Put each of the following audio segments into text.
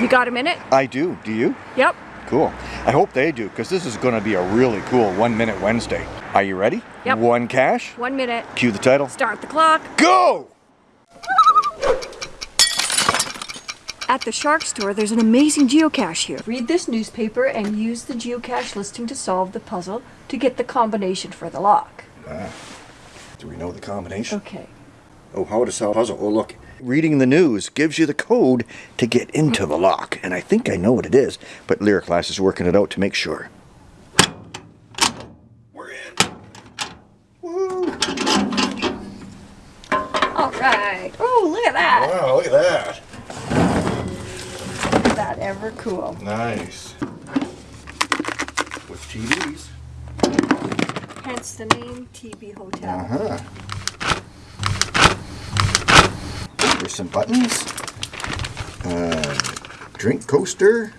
You got a minute? I do. Do you? Yep. Cool. I hope they do, because this is going to be a really cool One Minute Wednesday. Are you ready? Yep. One cache. One minute. Cue the title. Start the clock. Go! At the Shark Store, there's an amazing geocache here. Read this newspaper and use the geocache listing to solve the puzzle to get the combination for the lock. Ah. Do we know the combination? Okay. Oh, how to solve a puzzle. Oh, look. Reading the news gives you the code to get into the lock. And I think I know what it is, but Lyric Class is working it out to make sure. We're in. Woo! All right. Oh, look at that. Wow, look at that. Is that ever cool? Nice. With TBs. Hence the name TB Hotel. Uh-huh. There's some buttons. Uh, drink coaster.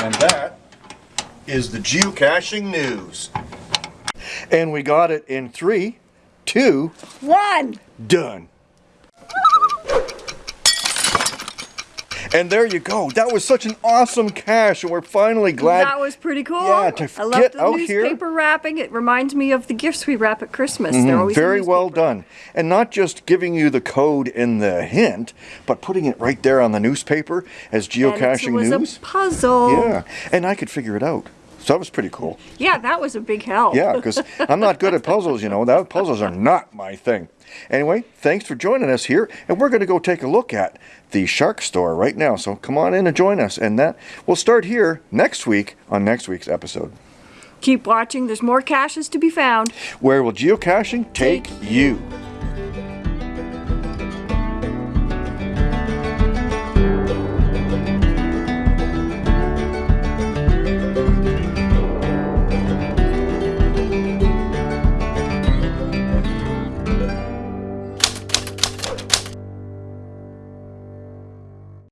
And that is the geocaching news. And we got it in three, two, One. done. And there you go. That was such an awesome cache, and we're finally glad. that was pretty cool. Yeah, to I love get the out here. newspaper wrapping. It reminds me of the gifts we wrap at Christmas. They're always Mm-hmm. Very well done. And not just giving you the code in the hint, but putting it right there on the newspaper as And geocaching it was news. a puzzle. Yeah, and I could figure it out. So that was pretty cool. Yeah, that was a big help. Yeah, because I'm not good at puzzles, you know. That puzzles are not my thing. Anyway, thanks for joining us here, and we're going to go take a look at the Shark Store right now. So come on in and join us, and that we'll start here next week on next week's episode. Keep watching. There's more caches to be found. Where will geocaching take Take you?